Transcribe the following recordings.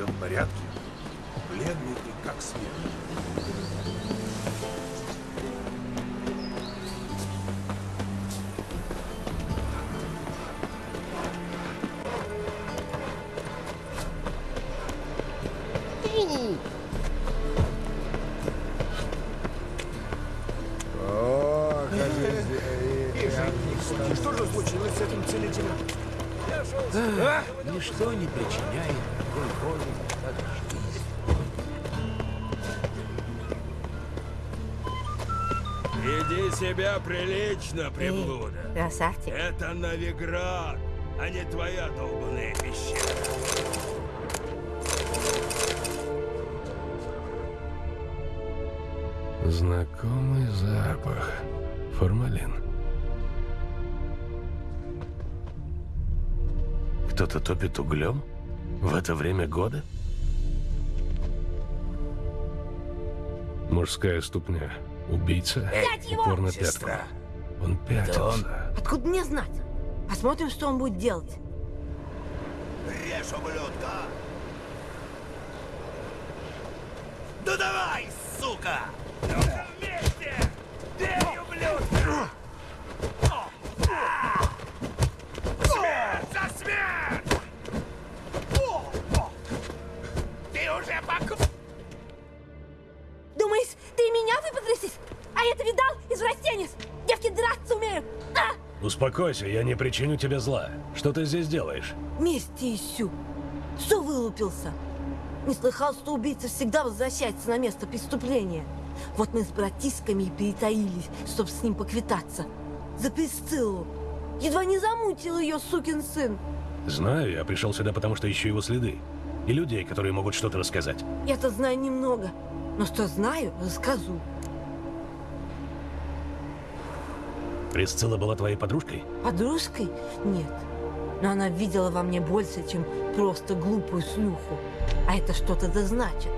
Все в порядке. Бледный ты, как смерть. Себя прилично, Эй, приблуда. красавчик. Это Новиград, а не твоя долбаная пещера. Знакомый запах. Формалин. Кто-то топит углем? В это время года? Мужская ступня. Убийца. Взять его! Упор на Сестра. пятку. Он пятился. Откуда мне знать? Посмотрим, что он будет делать. Режь, ублюдка! Ну давай, сука! Успокойся, я не причиню тебе зла. Что ты здесь делаешь? Мести ищу. Что вылупился? Не слыхал, что убийца всегда возвращается на место преступления. Вот мы с братишками и перетаились, чтобы с ним поквитаться. За Присциллу. Едва не замутил ее, сукин сын. Знаю, я пришел сюда, потому что ищу его следы. И людей, которые могут что-то рассказать. Я-то знаю немного. Но что знаю, расскажу. Присцилла была твоей подружкой? Подружкой? Нет. Но она видела во мне больше, чем просто глупую шлюху. А это что-то да значит.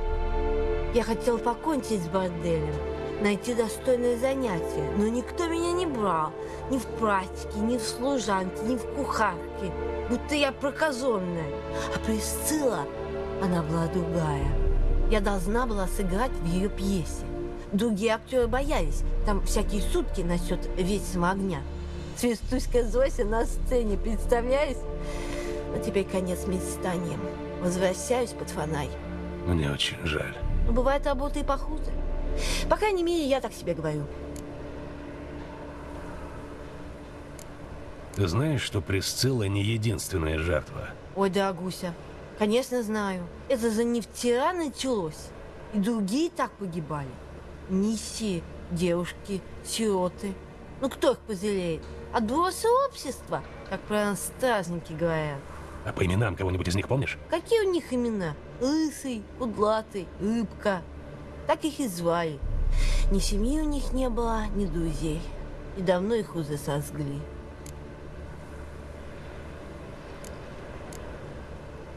Я хотел покончить с борделем, найти достойное занятие, но никто меня не брал. Ни в практике, ни в служанке, ни в кухарке. Будто я прокаженная. А Присцилла, она была другая. Я должна была сыграть в ее пьесе. Другие актеры боялись. Там всякие сутки насчет вечного огня. Свистуська Зося на сцене, представляешь? Но теперь конец мечтаниям. Возвращаюсь под фонарь. Мне очень жаль. Но бывает работа и похуже. По крайней мере, я так себе говорю. Ты знаешь, что Присцилла не единственная жертва? Ой, дорогуся, конечно знаю. Это за не вчера началось. И другие так погибали. Нищие, девушки, сироты. Ну кто их пожалеет? Отбросы общества, как про нас стражники говорят. А по именам кого-нибудь из них помнишь? Какие у них имена? Лысый, кудлатый, рыбка. Так их и звали. Ни семьи у них не было, ни друзей. И давно их уже сожгли.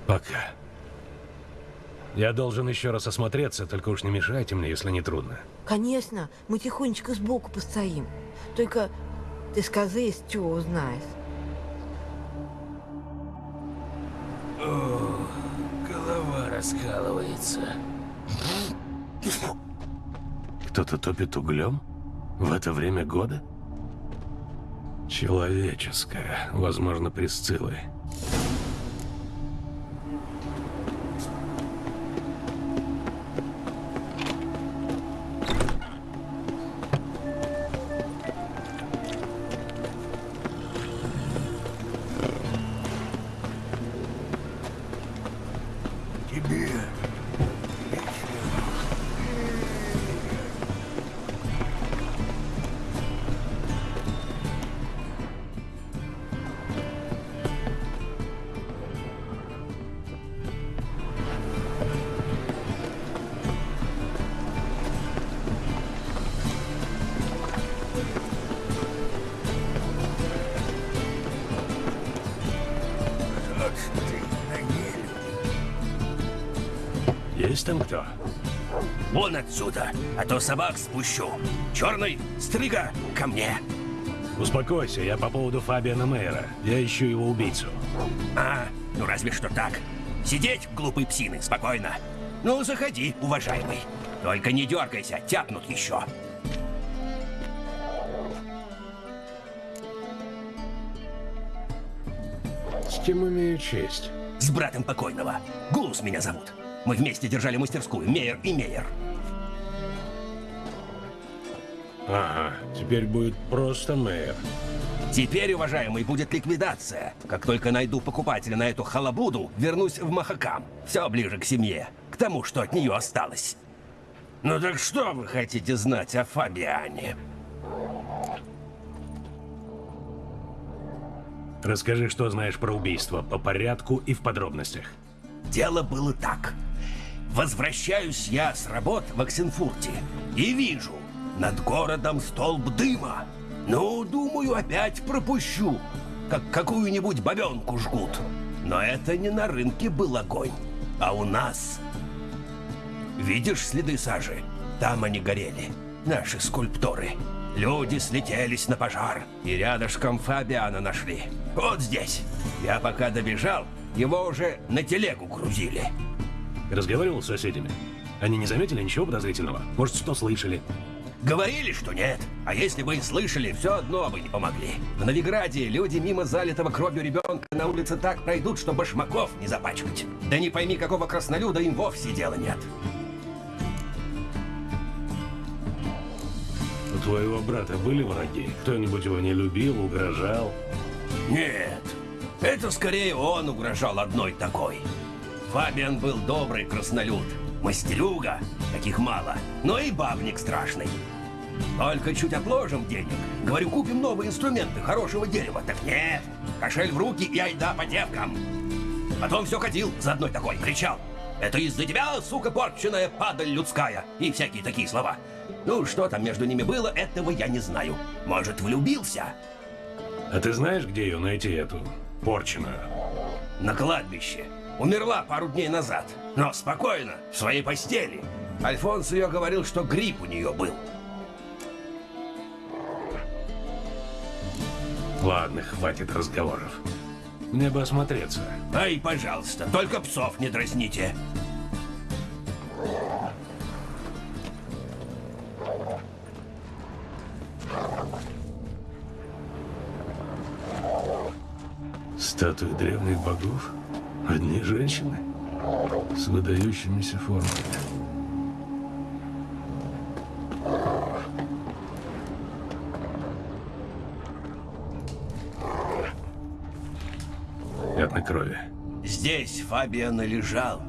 Пока. Я должен еще раз осмотреться, только уж не мешайте мне, если не трудно. Конечно, мы тихонечко сбоку постоим. Только ты скажи, если чего узнаешь. Голова раскалывается. Кто-то топит углем? В это время года? Человеческое, возможно, Присциллы. Отсюда, а то собак спущу. Черный, стрига, ко мне. Успокойся, я по поводу Фабиана Мейера. Я ищу его убийцу. А, ну разве что так. Сидеть, глупый псины, спокойно. Ну, заходи, уважаемый. Только не дергайся, тяпнут еще. С кем имею честь? С братом покойного. Гулус меня зовут. Мы вместе держали мастерскую, Мейер и Мейер. Ага, теперь будет просто мэр. Теперь, уважаемый, будет ликвидация. Как только найду покупателя на эту халабуду, вернусь в Махакам. Все ближе к семье, к тому, что от нее осталось. Ну так что вы хотите знать о Фабиане? Расскажи, что знаешь про убийство, по порядку и в подробностях. Дело было так. Возвращаюсь я с работ в Оксенфурте и вижу над городом столб дыма. Ну, думаю, опять пропущу, как какую-нибудь бабенку жгут. Но это не на рынке был огонь, а у нас. Видишь следы сажи? Там они горели, наши скульпторы. Люди слетелись на пожар, и рядышком Фабиана нашли. Вот здесь. Я пока добежал, его уже на телегу грузили. Разговаривал с соседями? Они не заметили ничего подозрительного? Может, что слышали? Говорили, что нет. А если бы и слышали, все одно бы не помогли. В Новиграде люди мимо залитого кровью ребенка на улице так пройдут, что башмаков не запачкать. Да не пойми, какого краснолюда им вовсе дела нет. У твоего брата были враги? Кто-нибудь его не любил, угрожал? Нет, это скорее он угрожал одной такой. Фабиан был добрый краснолюд, мастерюга, таких мало, но и бабник страшный. Только чуть отложим денег. Говорю, купим новые инструменты хорошего дерева. Так нет, кошель в руки и айда по девкам. Потом все ходил за одной такой, кричал. Это из-за тебя, сука порченая, падаль людская. И всякие такие слова. Ну, что там между ними было, этого я не знаю. Может, влюбился? А ты знаешь, где ее найти, эту порченую? На кладбище. Умерла пару дней назад. Но спокойно, в своей постели. Альфонс ее говорил, что грипп у нее был. Ладно, хватит разговоров. Мне бы осмотреться. Ай, пожалуйста, только псов не дразните. Статуи древних богов? Одни женщины? С выдающимися формами. Пятна крови. Здесь Фабиан лежал,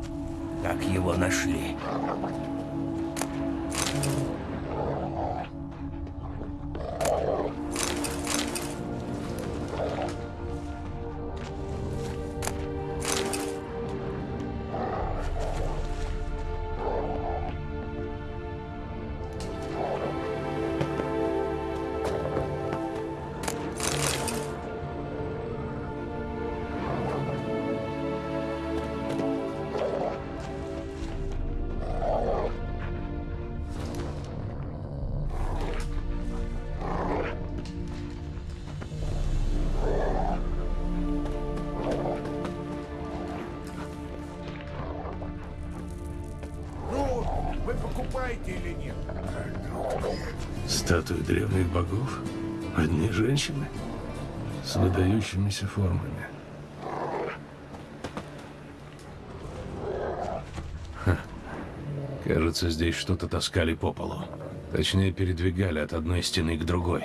как его нашли. С выдающимися формами. Ха. Кажется, здесь что-то таскали по полу. Точнее, передвигали от одной стены к другой.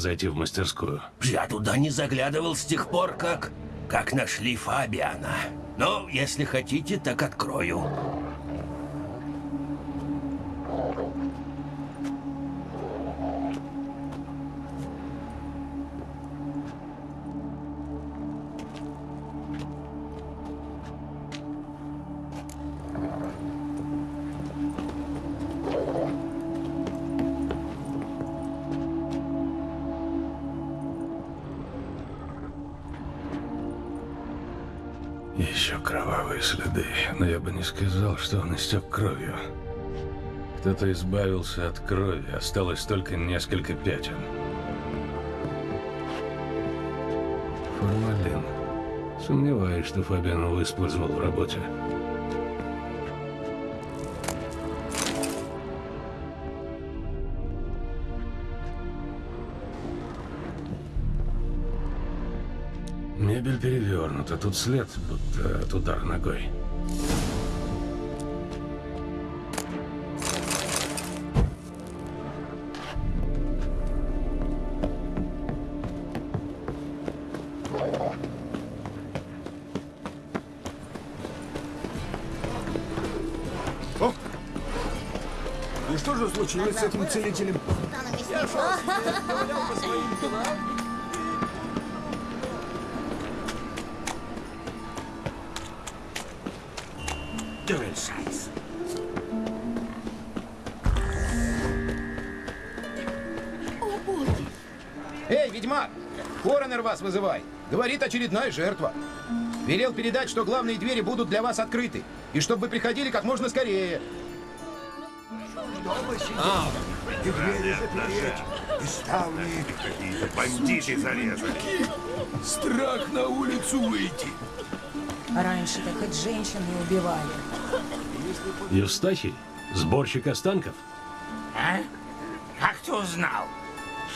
Зайти в мастерскую? я туда не заглядывал с тех пор, как... как нашли Фабиана. Но, если хотите, так открою. Следы, но я бы не сказал, что он истек кровью. Кто-то избавился от крови, осталось только несколько пятен. Формалин. Сомневаюсь, что Фабиан его использовал в работе. Перевернута, тут след, будто от удара ногой. И что же случилось с этим целителем? Эй, Говорит очередная жертва. Велел передать, что главные двери будут для вас открыты. И чтобы вы приходили как можно скорее. И двери запереть, и ставни. Какие-то бандиты зарезали. Страх на улицу выйти. Раньше-то хоть женщин не убивали. Евстахий? Сборщик останков? А? Как ты узнал?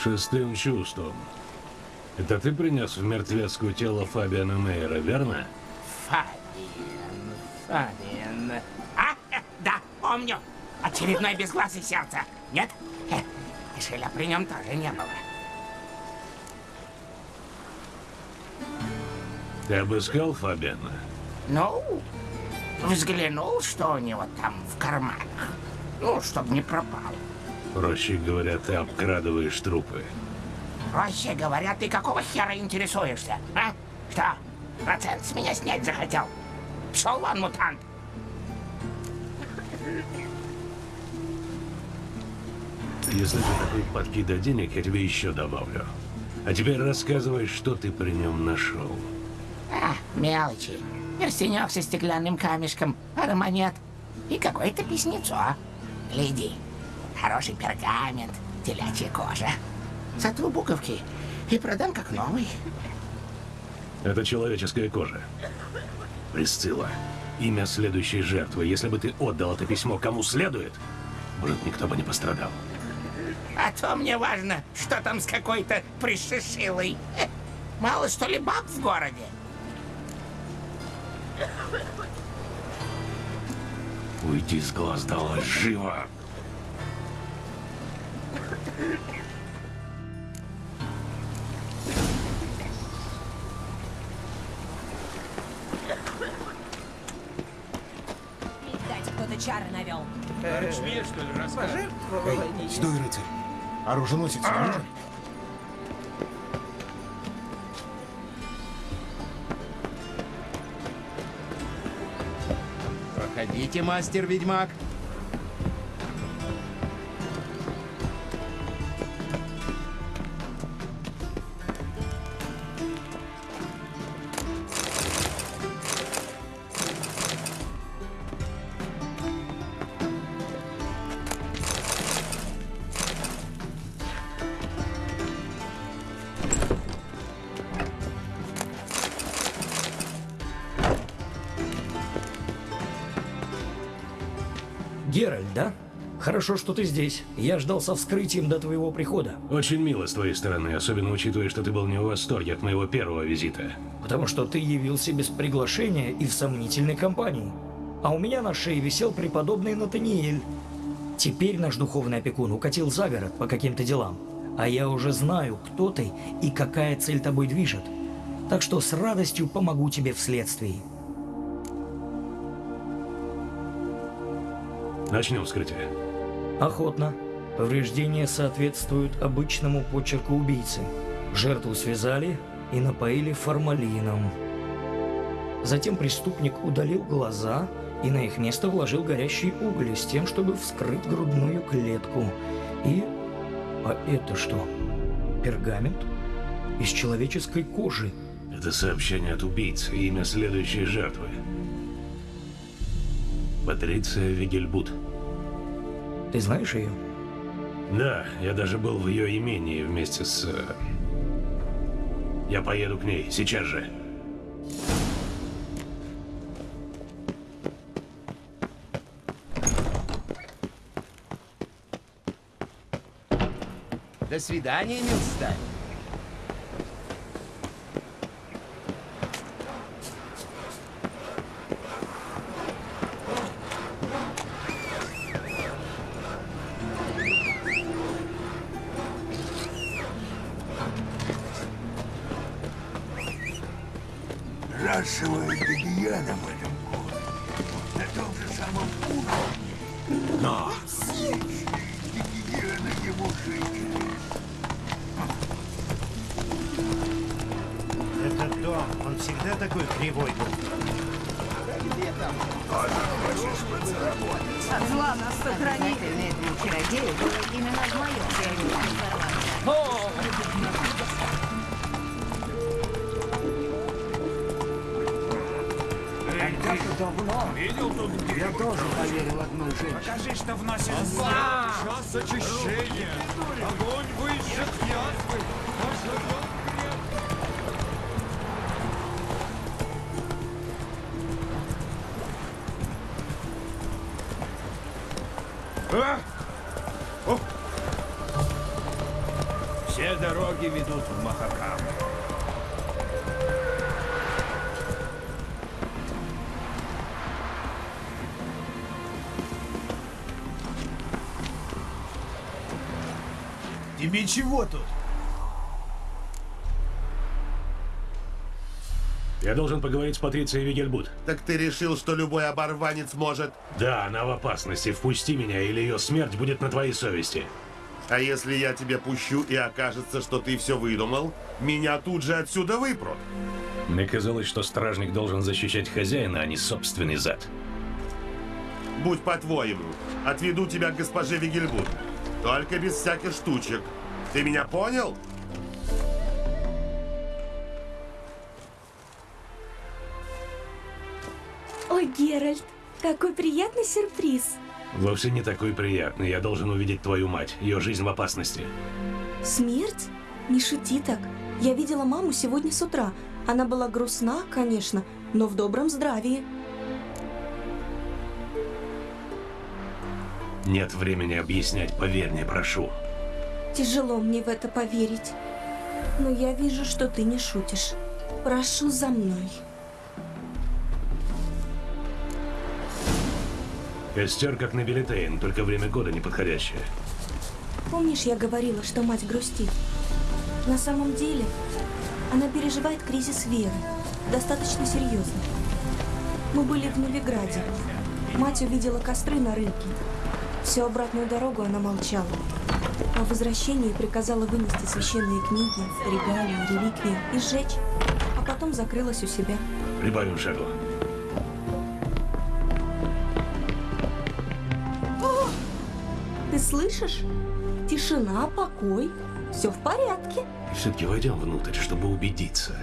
Шестым чувством. Это ты принес в мертвецкую тело Фабиана Мейера, верно? Фабиан, Фабиан. А, э, да, помню. Очередной безгласый сердце. Нет? Кошеля при нем тоже не было. Ты обыскал Фабиана? Ну, взглянул, что у него там в карманах. Ну, чтоб не пропал. Проще говоря, ты обкрадываешь трупы. Проще говоря, ты какого хера интересуешься, а? Что, процент с меня снять захотел? Пшел вон, мутант. Если ты такой подкида денег, я тебе еще добавлю. А теперь рассказывай, что ты при нем нашел. А, мелочи. Перстенек со стеклянным камешком, пара монет и какое-то письмецо. Гляди, хороший пергамент, телячья кожа. Сотру буковки и продам как новый. Это человеческая кожа. Присцилла. Имя следующей жертвы. Если бы ты отдал это письмо кому следует, может, никто бы не пострадал. А то мне важно, что там с какой-то пришишилой. Мало что ли баб в городе? Уйди с глаз долой, живо! Стой, рыцарь. Оруженосец нужен? Проходите, мастер-ведьмак. Хорошо, что ты здесь. Я ждал со вскрытием до твоего прихода. Очень мило с твоей стороны, особенно учитывая, что ты был не в восторге от моего первого визита. Потому что ты явился без приглашения и в сомнительной компании. А у меня на шее висел преподобный Натаниэль. Теперь наш духовный опекун укатил за город по каким-то делам. А я уже знаю, кто ты и какая цель тобой движет. Так что с радостью помогу тебе вследствии. Начнем вскрытие. Охотно. Повреждения соответствуют обычному почерку убийцы. Жертву связали и напоили формалином. Затем преступник удалил глаза и на их место вложил горящие угли с тем, чтобы вскрыть грудную клетку. И... А это что? Пергамент? Из человеческой кожи. Это сообщение от убийцы, имя следующей жертвы. Патриция Вигельбут. Ты знаешь ее? Да, я даже был в ее имении вместе с... э, Я поеду к ней, сейчас же. До свидания, милсталь. Тебе чего тут? Я должен поговорить с Патрицией Вигельбут. Так ты решил, что любой оборванец может? Да, она в опасности. Впусти меня, или ее смерть будет на твоей совести. А если я тебя пущу и окажется, что ты все выдумал, меня тут же отсюда выпрут. Мне казалось, что стражник должен защищать хозяина, а не собственный зад. Будь по-твоему, отведу тебя к госпоже Вигельбут. Только без всяких штучек. Ты меня понял? Ой, Геральт, какой приятный сюрприз. Вовсе не такой приятный. Я должен увидеть твою мать. Ее жизнь в опасности. Смерть? Не шути так. Я видела маму сегодня с утра. Она была грустна, конечно, но в добром здравии. Нет времени объяснять. Поверь мне, прошу. Тяжело мне в это поверить. Но я вижу, что ты не шутишь. Прошу за мной. Костер как на Белитейн, только время года неподходящее. Помнишь, я говорила, что мать грустит? На самом деле, она переживает кризис веры. Достаточно серьезно. Мы были в Новиграде. Мать увидела костры на рынке. Всю обратную дорогу она молчала. По возвращении приказала вынести священные книги, регалии, реликвии и сжечь, а потом закрылась у себя. Прибавим шагу. Ты слышишь? Тишина, покой. Все в порядке. Все-таки войдем внутрь, чтобы убедиться.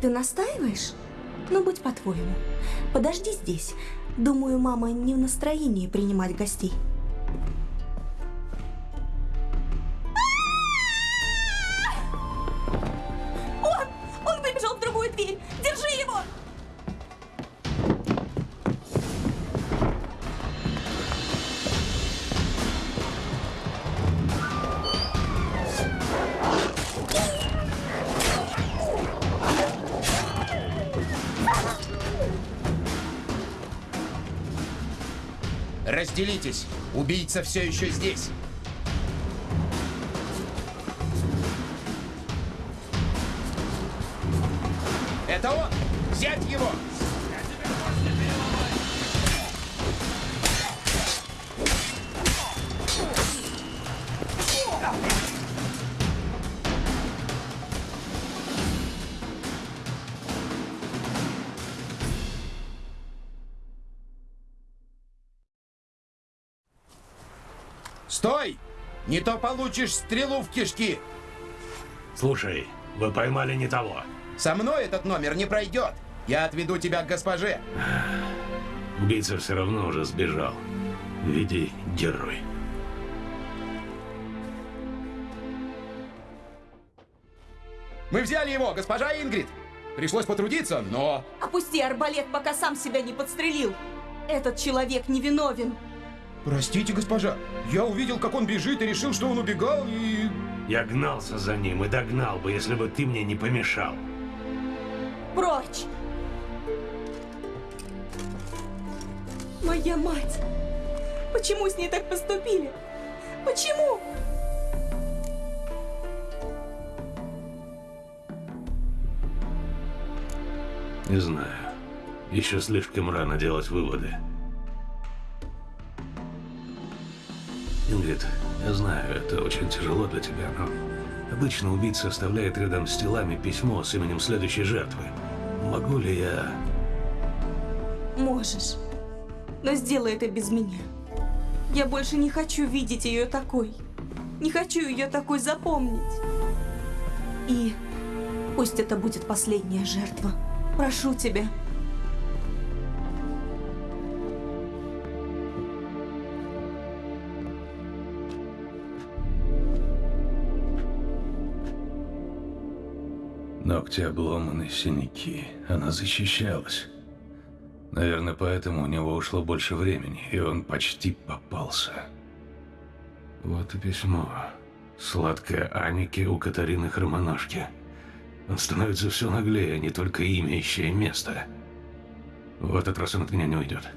Ты настаиваешь? Ну, будь по-твоему. Подожди здесь. Думаю, мама не в настроении принимать гостей. Разделитесь. Убийца все еще здесь. Это он! Взять его! Получишь стрелу в кишки! Слушай, вы поймали не того. Со мной этот номер не пройдет. Я отведу тебя к госпоже. Убийца все равно уже сбежал. Веди, герой. Мы взяли его, госпожа Ингрид. Пришлось потрудиться, но... Опусти арбалет, пока сам себя не подстрелил. Этот человек невиновен. Простите, госпожа. Я увидел, как он бежит и решил, что он убегал и... Я гнался за ним и догнал бы, если бы ты мне не помешал. Прочь! Моя мать! Почему с ней так поступили? Почему? Не знаю. Еще слишком рано делать выводы. Ингрид, я знаю, это очень тяжело для тебя, но обычно убийца оставляет рядом с телами письмо с именем следующей жертвы. Могу ли я... Можешь. Но сделай это без меня. Я больше не хочу видеть ее такой. Не хочу ее такой запомнить. И пусть это будет последняя жертва. Прошу тебя. Ногти обломаны, синяки. Она защищалась. Наверное, поэтому у него ушло больше времени, и он почти попался. Вот и письмо. Сладкое Анике у Катарины Хромоножки. Он становится все наглее, не только имя, ища и место. В этот раз он от меня не уйдет.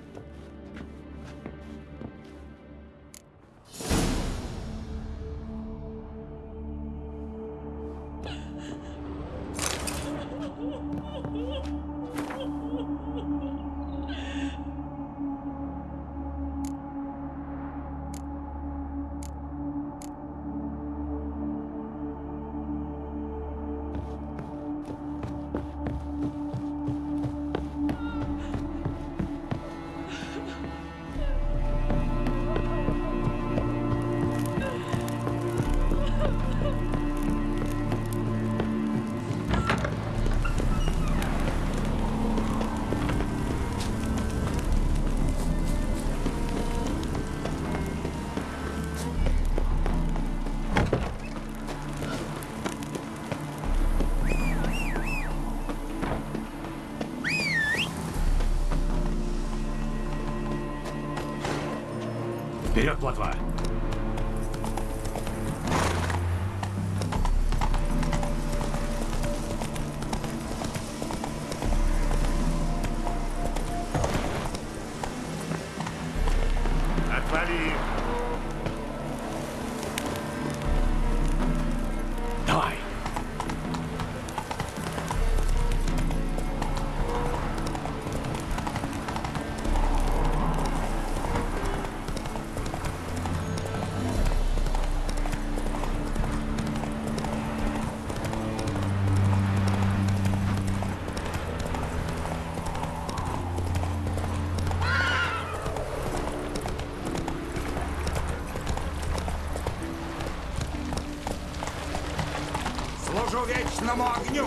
Вечному огню!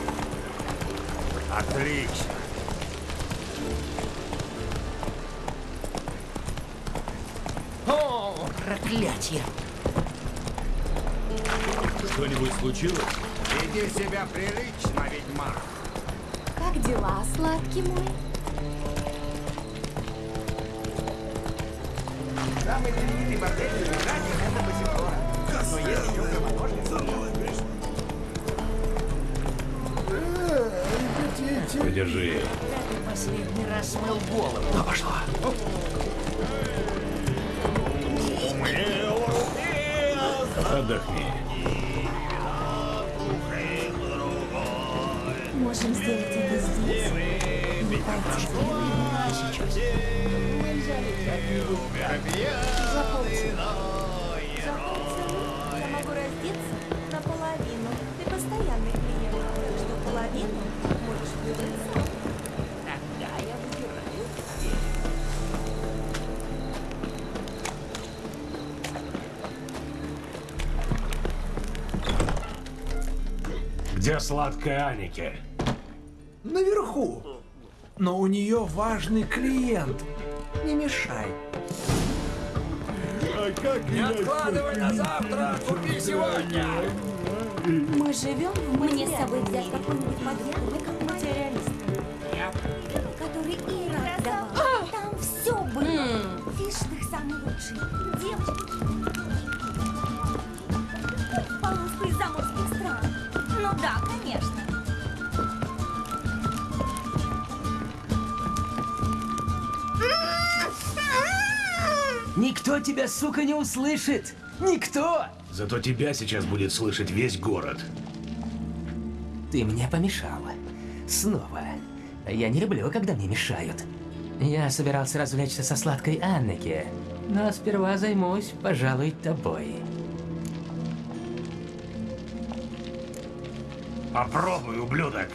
Отлично! Где сладкая Аники? наверху. Но у нее важный клиент. Не мешай. А как Не откладывай на завтра, купи сегодня. Мы живем в Мне с собой взять какой-нибудь подъем, вы как материалист. Который Ира давала. Там все было. Фишных самый лучший. Девочки. Заморских стран. Ну да, конечно. Никто тебя, сука, не услышит! Никто! Зато тебя сейчас будет слышать весь город. Ты мне помешала. Снова. Я не люблю, когда мне мешают. Я собирался развлечься со сладкой Аннеке, но сперва займусь, пожалуй, тобой. Попробуй, ублюдок.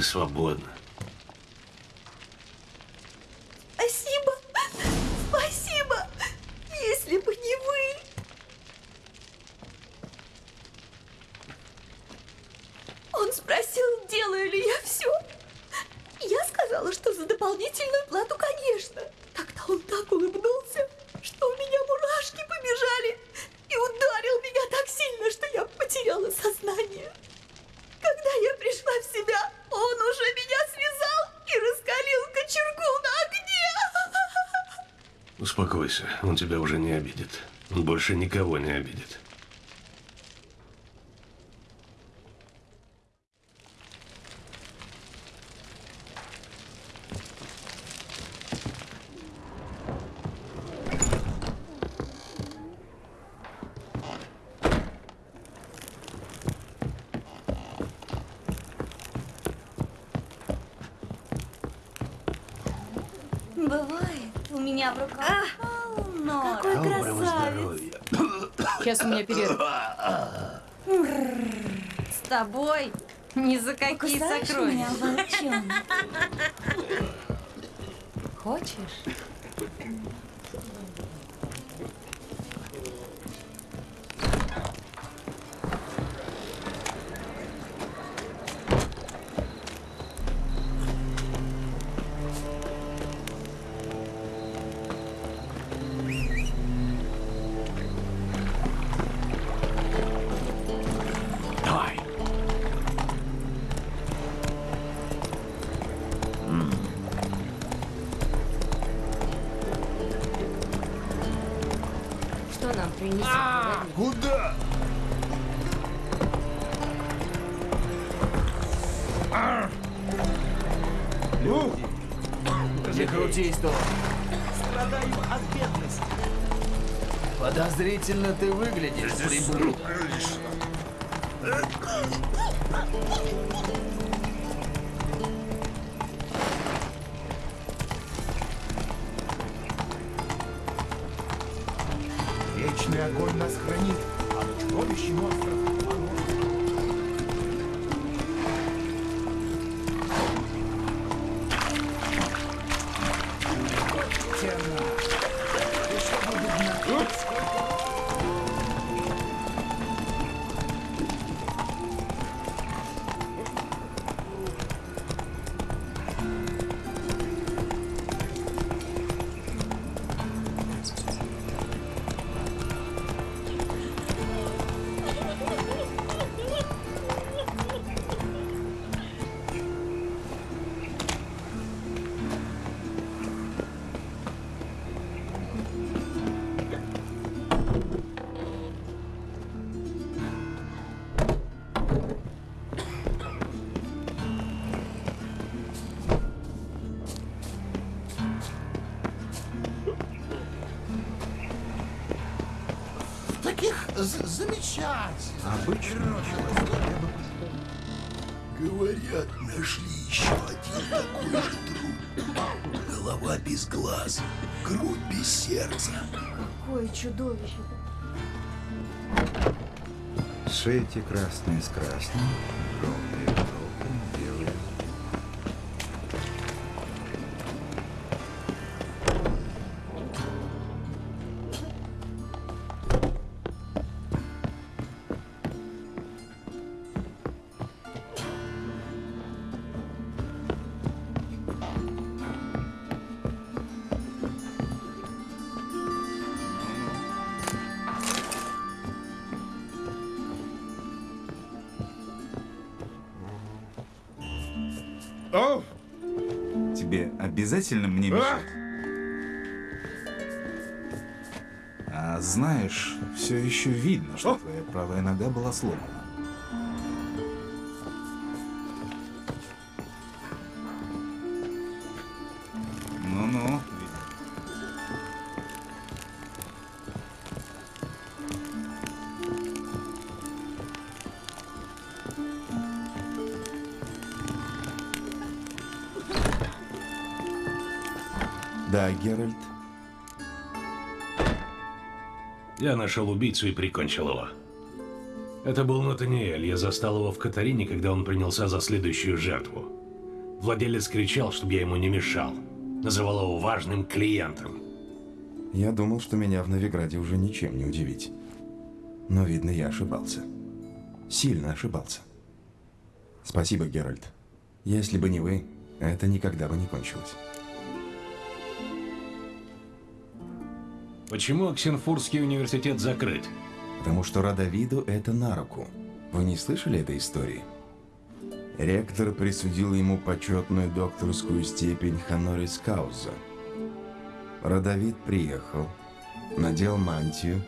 Ты свободна. Спасибо. Спасибо. Если бы не вы. Он спросил, делаю ли я все. Я сказала, что за дополнительную плату, конечно. Тогда он так улыбнулся, Успокойся, он тебя уже не обидит. Он больше никого не обидит. Бывает. У меня в руках полно. Какой Доброго красавец. Сейчас у меня перерыв. С тобой ни за какие сокровища. меня, волчонок? Тут. Страдаем от бедности. Подозрительно ты выглядишь, прибыл. Замечательно. Обычно Говорят, нашли еще один такой же труп. Голова без глаз, грудь без сердца. Какое чудовище. Шейте красные с красным, обязательно мне мешать? А знаешь, все еще видно, что твоя правая нога была сломана. Геральт. Я нашел убийцу и прикончил его. Это был Натаниэль. Я застал его в Катарине, когда он принялся за следующую жертву. Владелец кричал, чтобы я ему не мешал. Называл его важным клиентом. Я думал, что меня в Новиграде уже ничем не удивить. Но, видно, я ошибался. Сильно ошибался. Спасибо, Геральт. Если бы не вы, это никогда бы не кончилось. Почему Оксенфурский университет закрыт? Потому что Радовиду это на руку. Вы не слышали этой истории? Ректор присудил ему почетную докторскую степень Ханорис Кауза. Радовид приехал, надел мантию,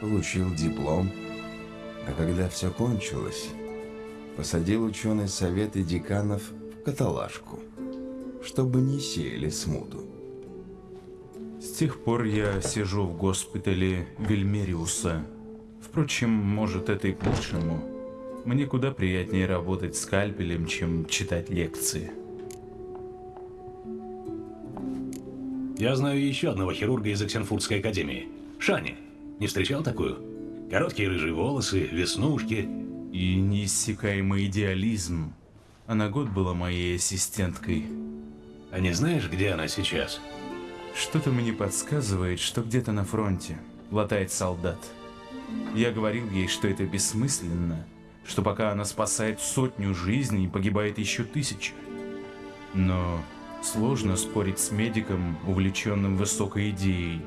получил диплом, а когда все кончилось, посадил ученый совет и деканов в каталажку, чтобы не сеяли смуту. С тех пор я сижу в госпитале Вильмериуса. Впрочем, может, это и к лучшему. Мне куда приятнее работать скальпелем, чем читать лекции. Я знаю еще одного хирурга из Оксенфуртской академии. Шани. Не встречал такую? Короткие рыжие волосы, веснушки. И неиссякаемый идеализм. Она год была моей ассистенткой. А не знаешь, где она сейчас? Что-то мне подсказывает, что где-то на фронте латает солдат. Я говорил ей, что это бессмысленно, что пока она спасает сотню жизней, погибает еще тысяча. Но сложно спорить с медиком, увлеченным высокой идеей.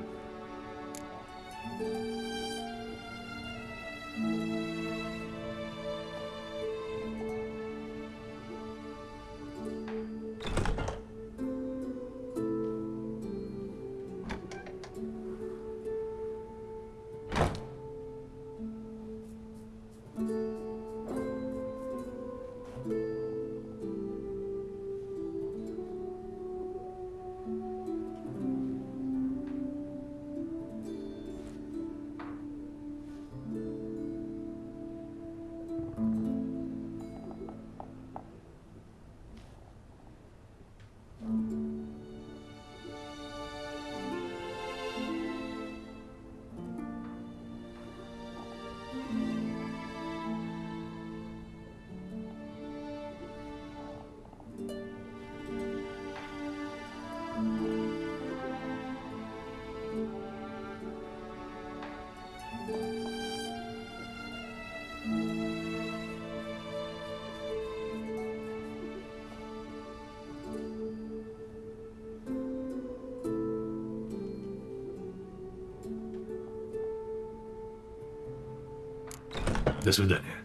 До свидания.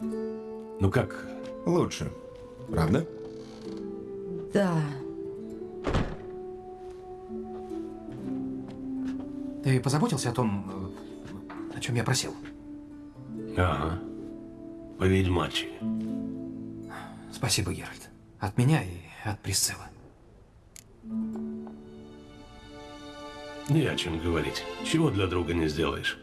Ну как? Лучше. Правда? Да. Ты позаботился о том, о чем я просил? Ага. По-ведьмачьи. Спасибо, Геральт. От меня и от Присциллы. Не о чем говорить. Чего для друга не сделаешь.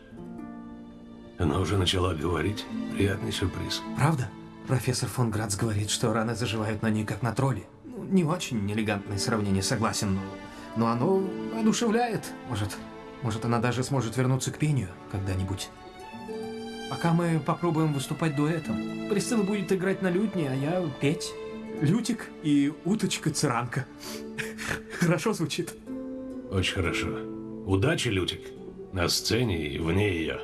Она уже начала говорить. Приятный сюрприз. Правда? Профессор фон Грац говорит, что раны заживают на ней, как на тролле. Ну, не очень элегантное сравнение, согласен, но, но оно одушевляет. Может, может, она даже сможет вернуться к пению когда-нибудь. Пока мы попробуем выступать дуэтом. Присцилла будет играть на лютне, а я петь. Лютик и уточка-циранка. Хорошо звучит. Очень хорошо. Удачи, Лютик. На сцене и вне ее.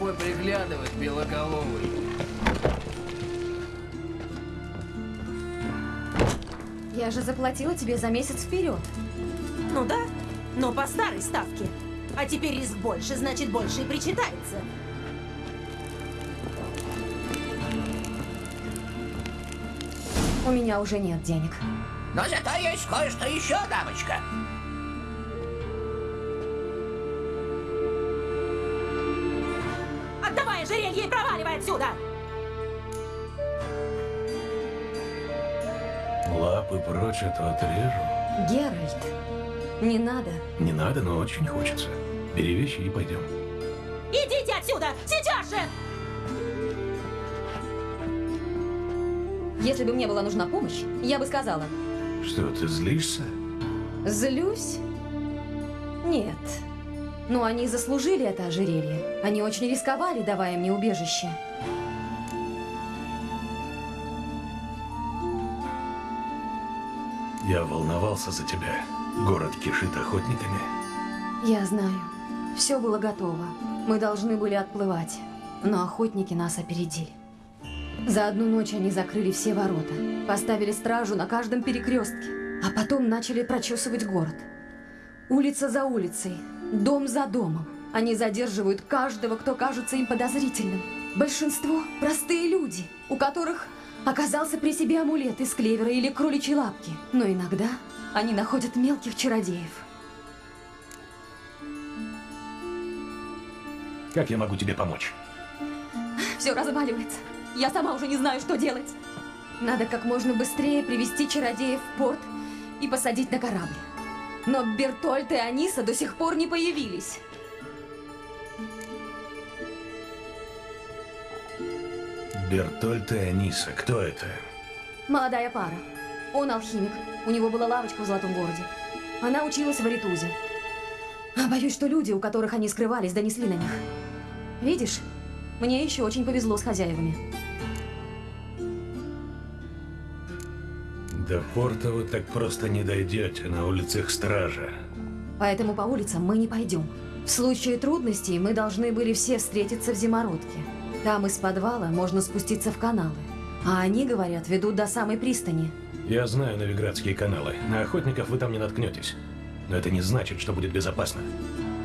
Тобой приглядывать, белоголовый. Я же заплатила тебе за месяц вперед. Ну да, но по старой ставке. А теперь риск больше, значит больше и причитается. У меня уже нет денег. Но зато есть кое-что еще, дамочка. Отсюда! Лапы прочь, а то отрежу. Геральт, не надо. Не надо, но очень хочется. Бери вещи и пойдем. Идите отсюда! Сейчас же! Если бы мне была нужна помощь, я бы сказала. Что, ты злишься? Злюсь? Нет. Но они заслужили это ожерелье. Они очень рисковали, давая мне убежище. Я волновался за тебя. Город кишит охотниками. Я знаю. Все было готово. Мы должны были отплывать. Но охотники нас опередили. За одну ночь они закрыли все ворота, поставили стражу на каждом перекрестке, а потом начали прочесывать город. Улица за улицей, дом за домом. Они задерживают каждого, кто кажется им подозрительным. Большинство – простые люди, у которых оказался при себе амулет из клевера или кроличьей лапки. Но иногда они находят мелких чародеев. Как я могу тебе помочь? Все разваливается. Я сама уже не знаю, что делать. Надо как можно быстрее привести чародеев в порт и посадить на корабль. Но Бертольд и Аниса до сих пор не появились. Бертольд и Аниса. Кто это? Молодая пара. Он алхимик. У него была лавочка в Золотом городе. Она училась в Аритузе. А боюсь, что люди, у которых они скрывались, донесли на них. Видишь, мне еще очень повезло с хозяевами. До порта вы так просто не дойдете, на улицах стража. Поэтому по улицам мы не пойдем. В случае трудностей мы должны были все встретиться в зимородке. Там из подвала можно спуститься в каналы. А они, говорят, ведут до самой пристани. Я знаю Новиградские каналы. На охотников вы там не наткнетесь. Но это не значит, что будет безопасно.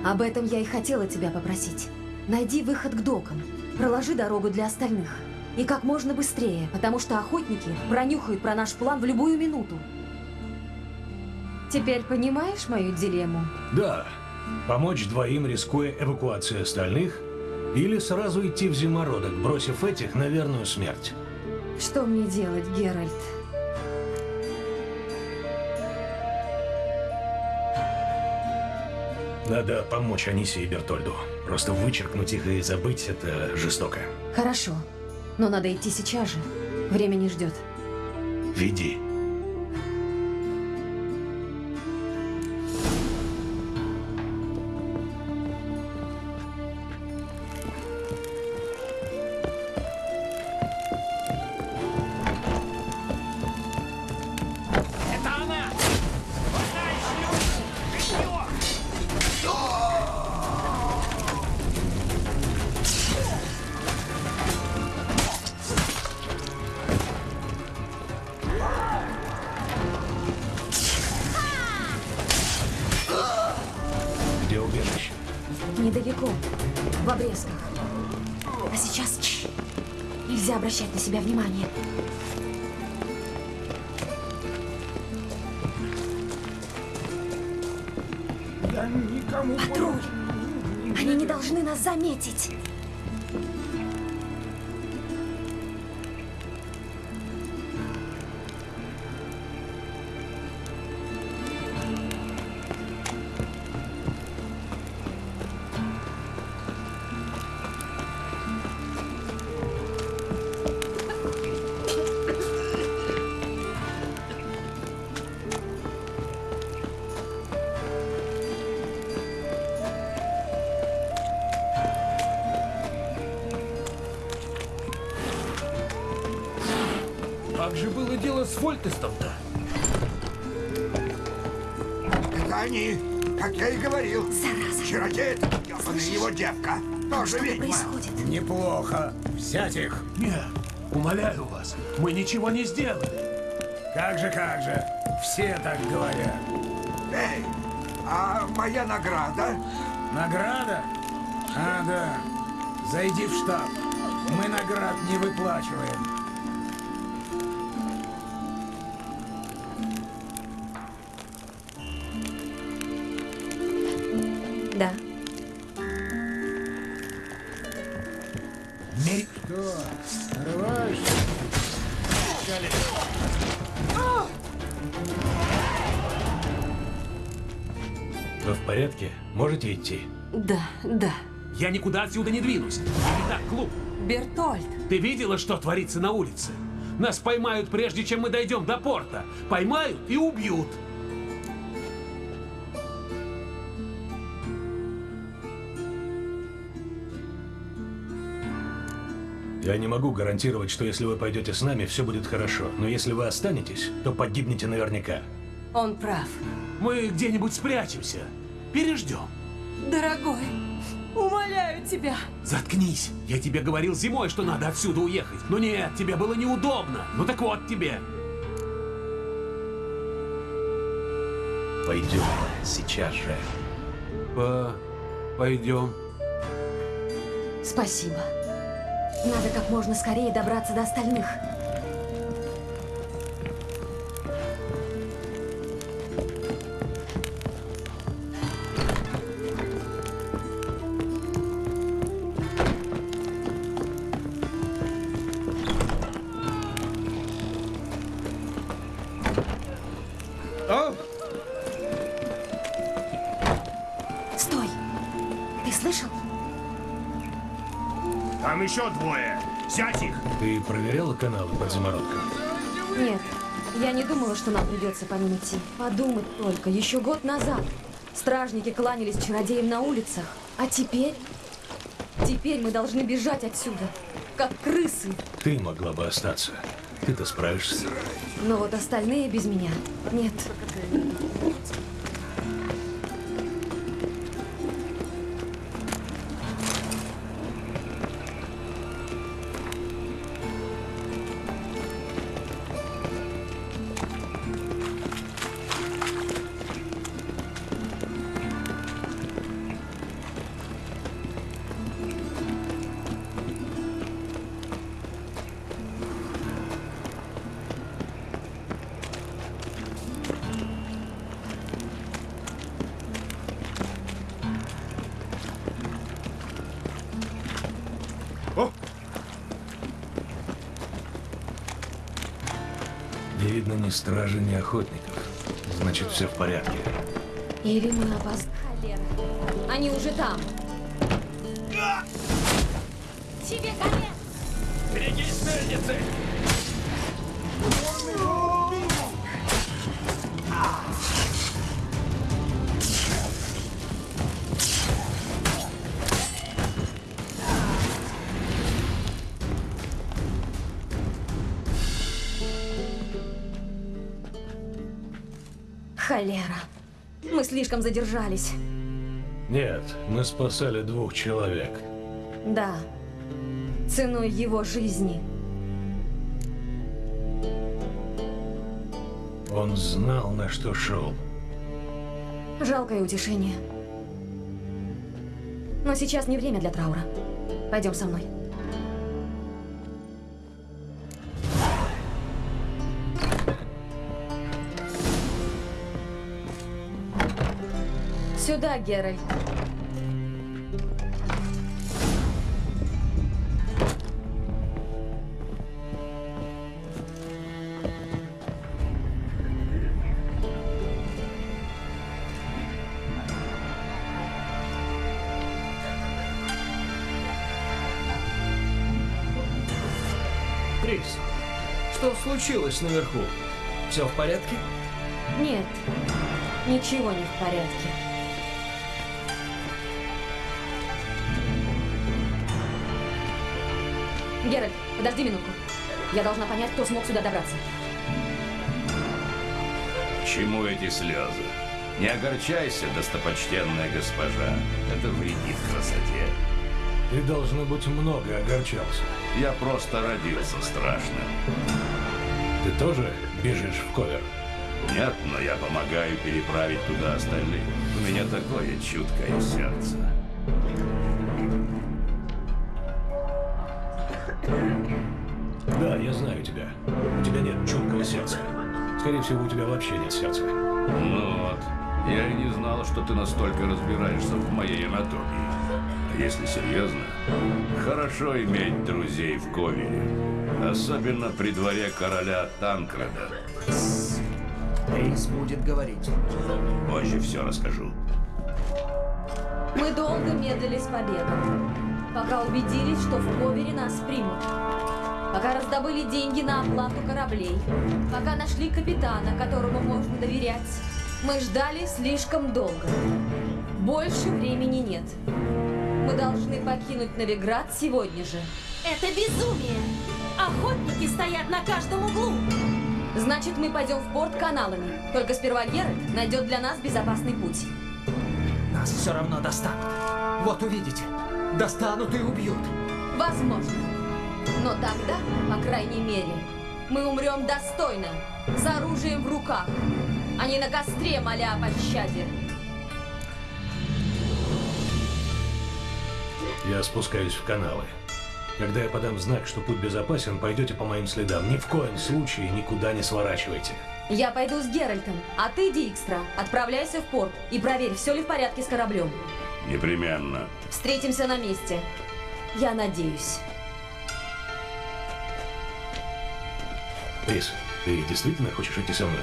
Об этом я и хотела тебя попросить. Найди выход к докам. Проложи дорогу для остальных. И как можно быстрее, потому что охотники пронюхают про наш план в любую минуту. Теперь понимаешь мою дилемму? Да. Помочь двоим, рискуя эвакуацией остальных, или сразу идти в зимородок, бросив этих на верную смерть. Что мне делать, Геральт? Надо помочь Анисе и Бертольду. Просто вычеркнуть их и забыть – это жестоко. Хорошо. Но надо идти сейчас же. Время не ждет. Веди. Недалеко, в обрезках. А сейчас тш, нельзя обращать на себя внимание. Я никому... Патруль! Они не должны нас заметить. Взять их. Нет, умоляю вас, мы ничего не сделали. Как же, как же. Все так говорят. Эй, а моя награда? Награда? А, да. Зайди в штаб. Мы наград не выплачиваем. Можете идти? Да, да. Я никуда отсюда не двинусь. Итак, клуб. Бертольд, Ты видела, что творится на улице? Нас поймают, прежде чем мы дойдем до порта. Поймают и убьют. Я не могу гарантировать, что если вы пойдете с нами, все будет хорошо. Но если вы останетесь, то погибнете наверняка. он прав. Мы где-нибудь спрячемся. Переждем. Дорогой, умоляю тебя. Заткнись. Я тебе говорил зимой, что надо отсюда уехать. Но нет, тебе было неудобно. Ну так вот тебе. Пойдем. Сейчас же. По... Пойдем. Спасибо. Надо как можно скорее добраться до остальных. Каналы под заморозкой? Нет, я не думала, что нам придется по ним идти. Подумать только, еще год назад стражники кланялись чародеям на улицах. А теперь? Теперь мы должны бежать отсюда, как крысы. Ты могла бы остаться. Ты-то справишься. Но вот остальные без меня нет. Ни стражи, ни охотников. Значит, все в порядке. Или мы опоздали. Они уже там. Тебе конец! Берегись мельницы! Слишком задержались. Нет, мы спасали двух человек. Да. Ценой его жизни. Он знал, на что шел. Жалкое утешение. Но сейчас не время для траура. Пойдем со мной. Геральт. Крис, что случилось наверху? Все в порядке? Нет, ничего не в порядке. Геральт, подожди минутку. Я должна понять, кто смог сюда добраться. К чему эти слезы? Не огорчайся, достопочтенная госпожа. Это вредит красоте. Ты, должно быть, много огорчался. Я просто родился страшным. Ты тоже бежишь в ковер? Нет, но я помогаю переправить туда остальных. У меня такое чуткое сердце. Скорее всего, у тебя вообще нет сердца. Ну вот. Я и не знал, что ты настолько разбираешься в моей анатомии. А если серьезно, хорошо иметь друзей в Ковере. Особенно при дворе короля Танкреда. Рейс будет говорить. Позже все расскажу. Мы долго медлили с побегом, пока убедились, что в Ковере нас примут. Пока раздобыли деньги на оплату кораблей, пока нашли капитана, которому можно доверять. Мы ждали слишком долго. Больше времени нет. Мы должны покинуть Новиград сегодня же. Это безумие! Охотники стоят на каждом углу! Значит, мы пойдем в порт каналами. Только сперва Геральт найдет для нас безопасный путь. Нас все равно достанут. Вот увидите. Достанут и убьют. Возможно. Но тогда, по крайней мере, мы умрем достойно, с оружием в руках, а не на костре, моля о пощаде. Я спускаюсь в каналы. Когда я подам знак, что путь безопасен, пойдете по моим следам. Ни в коем случае никуда не сворачивайте. Я пойду с Геральтом, а ты, Дикстра, отправляйся в порт и проверь, все ли в порядке с кораблем. Непременно. Встретимся на месте. Я надеюсь. Крис, ты действительно хочешь идти со мной?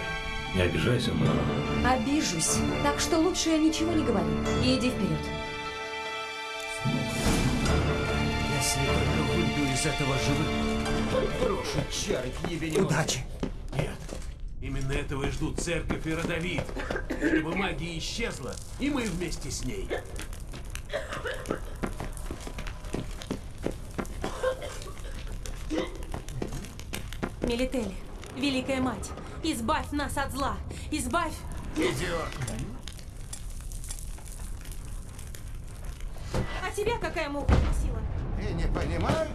Не обижайся, но... Обижусь. Так что лучше ничего не говори и иди вперед. Если только выйду из этого живым, брошу чары к небе не Удачи. Нет. Именно этого и ждут церковь и родовид. Чтобы магия исчезла, и мы вместе с ней. Мелители, Великая Мать, избавь нас от зла! Избавь! Идиот. А тебя какая муха укусила? Ты не понимаешь?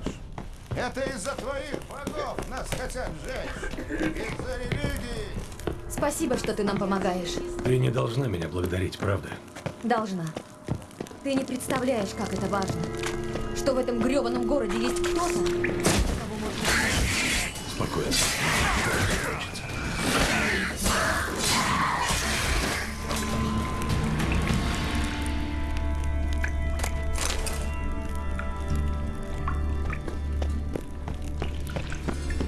Это из-за твоих богов нас хотят сжечь. Из-за религии. Спасибо, что ты нам помогаешь. Ты не должна меня благодарить, правда? Должна. Ты не представляешь, как это важно. Что в этом грёбаном городе есть кто-то, Спокойно.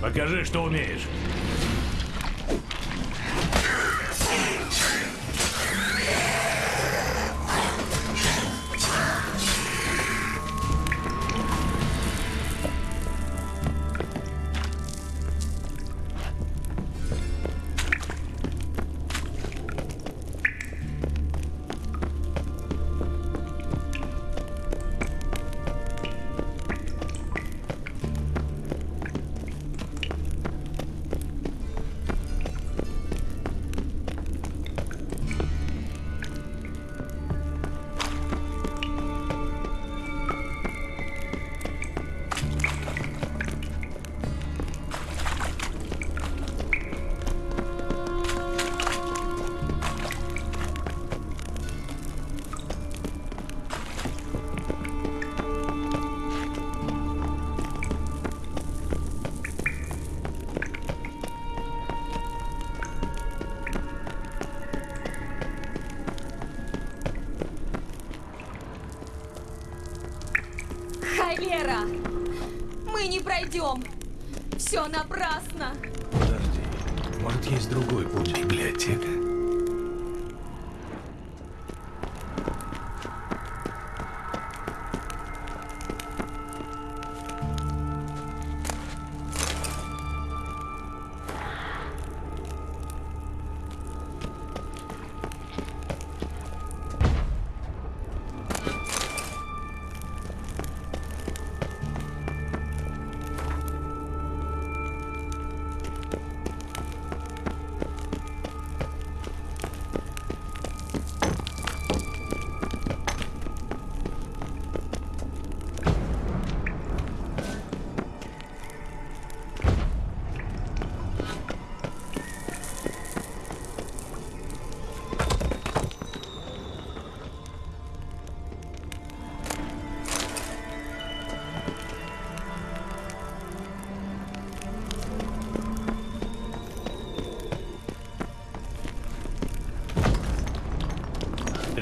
Покажи, что умеешь.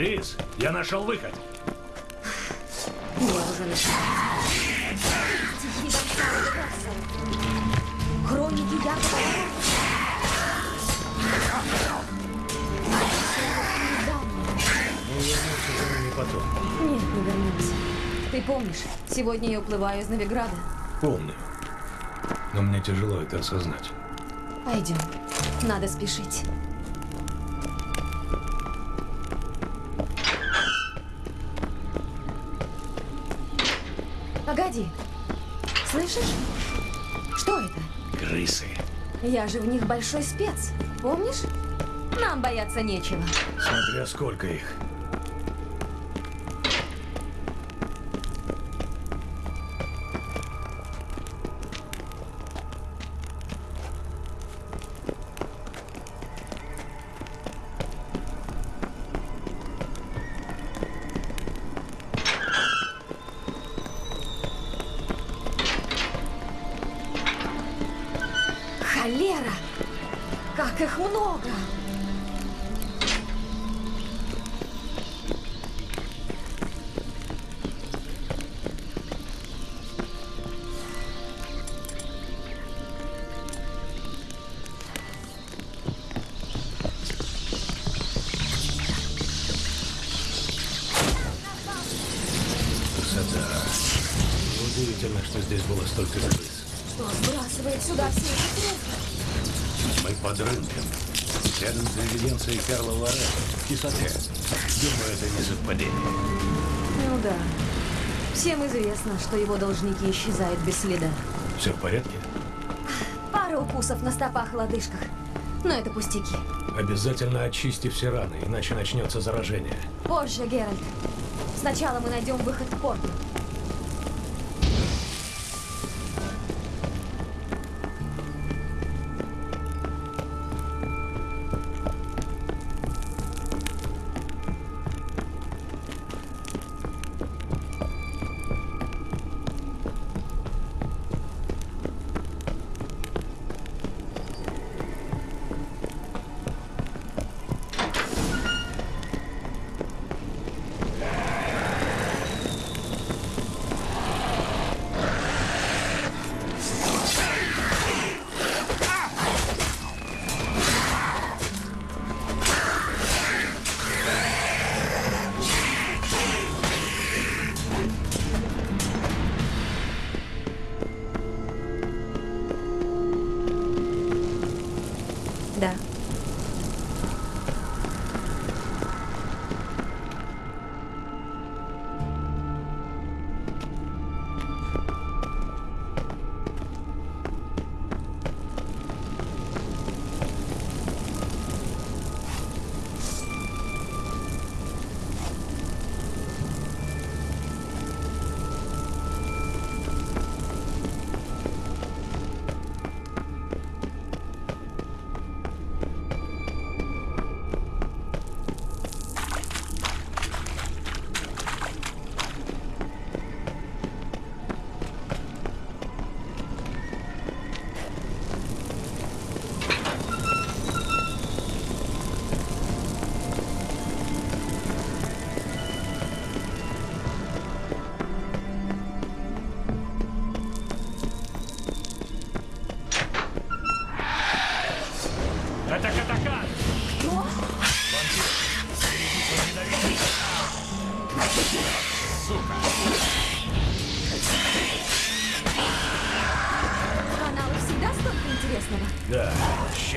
Рис, я нашел выход. Я уже. Хроники Якова за ними потом. Нет, не вернемся. Ты помнишь, сегодня я уплываю из Новиграда? Помню. Но мне тяжело это осознать. Пойдем. Надо спешить. Слышишь? Что это? Крысы. Я же в них большой спец. Помнишь? Нам бояться нечего. Смотря сколько их. Карла Лоре. В кисоте. Думаю, это не совпадение. Ну да. Всем известно, что его должники исчезают без следа. Все в порядке? Пара укусов на стопах и лодыжках. Но это пустяки. Обязательно очисти все раны, иначе начнется заражение. Позже, Геральт. Сначала мы найдем выход к порту.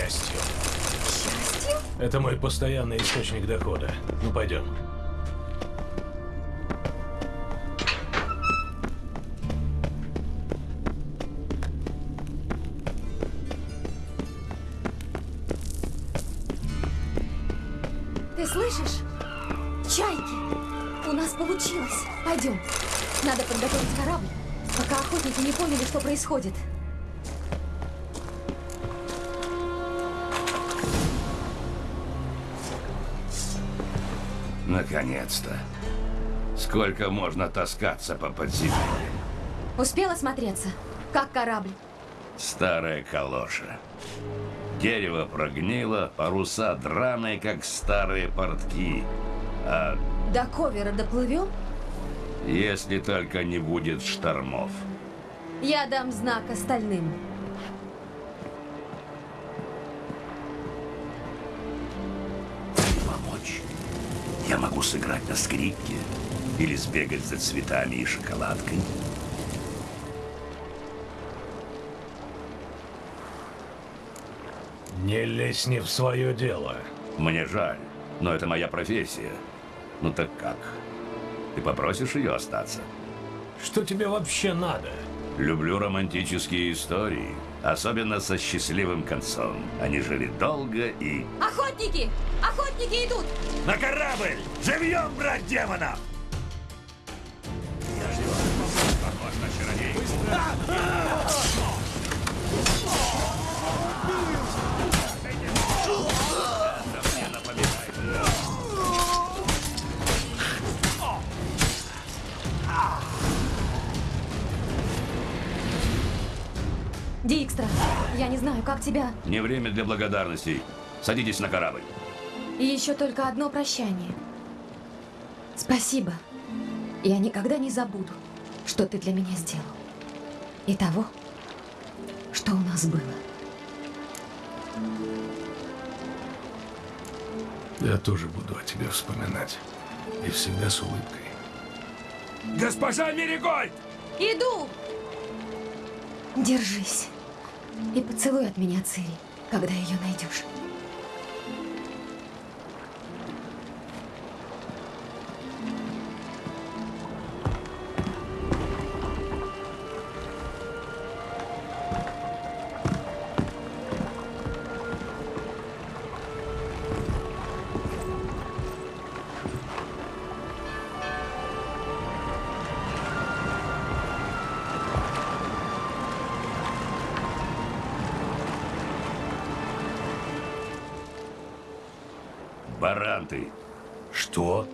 Счастью. Счастью? Это мой постоянный источник дохода. Ну, пойдем. Ты слышишь? Чайки! У нас получилось. Пойдем. Надо подготовить корабль, пока охотники не поняли, что происходит. Наконец-то. Сколько можно таскаться по подземельям? Успела смотреться? Как корабль? Старая калоша. Дерево прогнило, паруса драные, как старые портки. А До ковера доплывем? если только не будет штормов. Я дам знак остальным. Могу сыграть на скрипке или сбегать за цветами и шоколадкой. Не лезь не в свое дело. Мне жаль, но это моя профессия. Ну так как? Ты попросишь ее остаться? Что тебе вообще надо? Люблю романтические истории, особенно со счастливым концом. Они жили долго и... Охотники! Охотники идут! На корабль! Живьем брать демонов! Похож на чародей. Это Дикстра, я не знаю, как тебя. Не время для благодарностей. Садитесь на корабль. И еще только одно прощание. Спасибо. Я никогда не забуду, что ты для меня сделал. И того, что у нас было. Я тоже буду о тебе вспоминать. И всегда с улыбкой. Госпожа Меригольд! Иду! Держись. И поцелуй от меня Цири, когда ее найдешь. Баран ты. Что?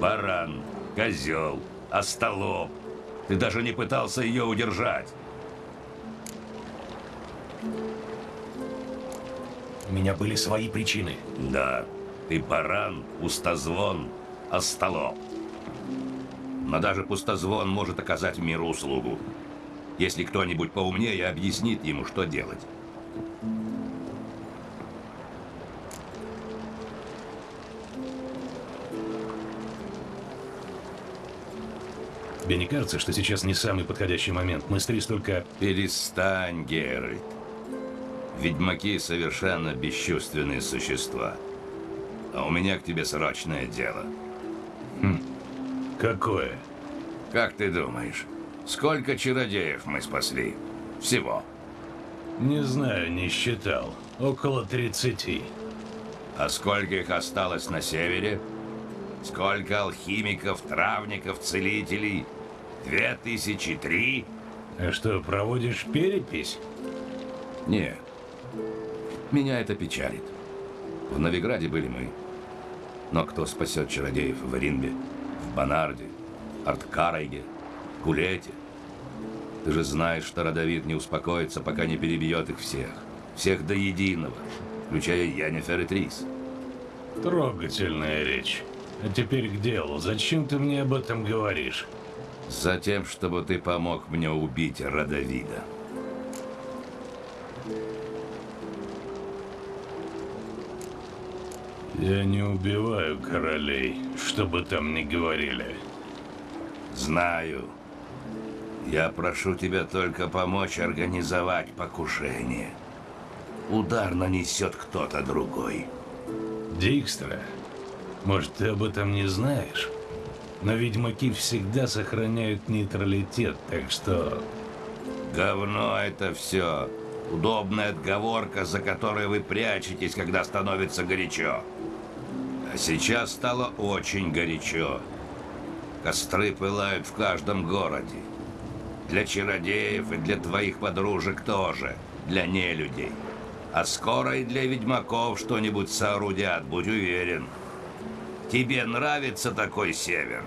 Баран, козел, остолоп. Ты даже не пытался ее удержать. У меня были свои причины. Да, ты баран, пустозвон, остолоп. Но даже пустозвон может оказать миру услугу. Если кто-нибудь поумнее объяснит ему, что делать. Тебе не кажется, что сейчас не самый подходящий момент? Мы с Трис только... Перестань, Геральт. Ведьмаки совершенно бесчувственные существа. А у меня к тебе срочное дело. Хм. Какое? Как ты думаешь, сколько чародеев мы спасли? Всего. Не знаю, не считал. Около 30. А сколько их осталось на севере? Сколько алхимиков, травников, целителей? Две тысячи три? А что, проводишь перепись? Нет. Меня это печалит. В Новиграде были мы. Но кто спасет чародеев в Ринбе, в Банарде, Арткарайге, Кулете? Ты же знаешь, что Родовид не успокоится, пока не перебьет их всех. Всех до единого, включая Янифер и Трис. Трогательная речь. А теперь к делу. Зачем ты мне об этом говоришь? Затем, чтобы ты помог мне убить Родовида. Я не убиваю королей, что бы там ни говорили. Знаю. Я прошу тебя только помочь организовать покушение. Удар нанесет кто-то другой. Дикстра, может, ты об этом не знаешь? Но ведьмаки всегда сохраняют нейтралитет, так что... Говно это все. Удобная отговорка, за которой вы прячетесь, когда становится горячо. А сейчас стало очень горячо. Костры пылают в каждом городе. Для чародеев и для твоих подружек тоже. Для нелюдей. А скоро и для ведьмаков что-нибудь соорудят, будь уверен. Тебе нравится такой север?